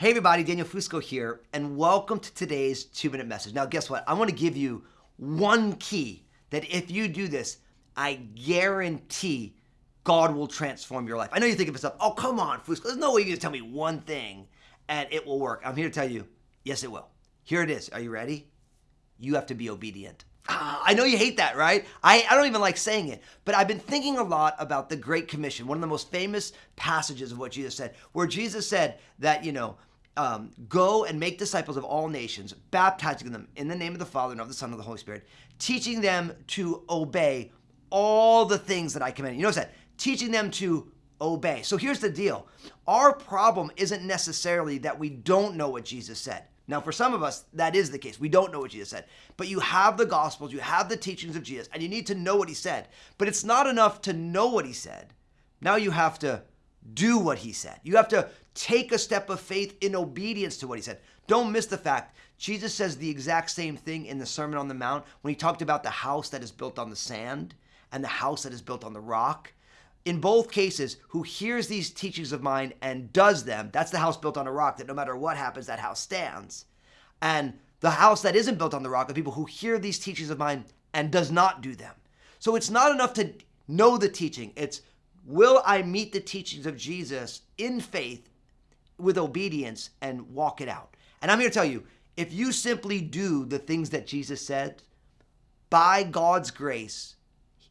Hey everybody, Daniel Fusco here, and welcome to today's two minute message. Now, guess what? I want to give you one key that if you do this, I guarantee God will transform your life. I know you're thinking to yourself, oh, come on, Fusco, there's no way going to tell me one thing and it will work. I'm here to tell you, yes, it will. Here it is. Are you ready? You have to be obedient. Ah, I know you hate that, right? I, I don't even like saying it, but I've been thinking a lot about the Great Commission, one of the most famous passages of what Jesus said, where Jesus said that, you know, um, go and make disciples of all nations, baptizing them in the name of the Father and of the Son and of the Holy Spirit, teaching them to obey all the things that I command. You notice that? Teaching them to obey. So here's the deal. Our problem isn't necessarily that we don't know what Jesus said. Now, for some of us, that is the case. We don't know what Jesus said. But you have the Gospels, you have the teachings of Jesus, and you need to know what he said. But it's not enough to know what he said. Now you have to do what he said. You have to take a step of faith in obedience to what he said. Don't miss the fact Jesus says the exact same thing in the Sermon on the Mount when he talked about the house that is built on the sand and the house that is built on the rock. In both cases, who hears these teachings of mine and does them, that's the house built on a rock that no matter what happens, that house stands. And the house that isn't built on the rock are people who hear these teachings of mine and does not do them. So it's not enough to know the teaching. It's will I meet the teachings of Jesus in faith with obedience and walk it out? And I'm here to tell you, if you simply do the things that Jesus said, by God's grace,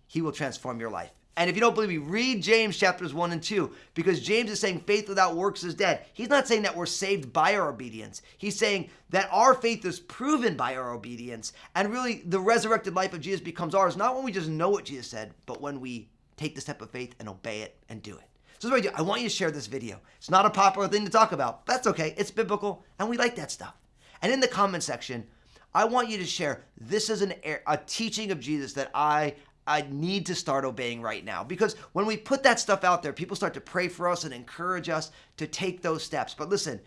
he will transform your life. And if you don't believe me, read James chapters 1 and 2 because James is saying faith without works is dead. He's not saying that we're saved by our obedience. He's saying that our faith is proven by our obedience. And really, the resurrected life of Jesus becomes ours, not when we just know what Jesus said, but when we take the step of faith and obey it and do it. So what I do. I want you to share this video. It's not a popular thing to talk about. That's okay. It's biblical, and we like that stuff. And in the comment section, I want you to share this is an a teaching of Jesus that I I need to start obeying right now. Because when we put that stuff out there, people start to pray for us and encourage us to take those steps. But listen,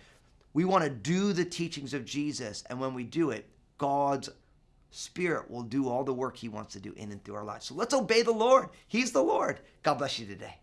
we want to do the teachings of Jesus. And when we do it, God's Spirit will do all the work He wants to do in and through our lives. So let's obey the Lord. He's the Lord. God bless you today.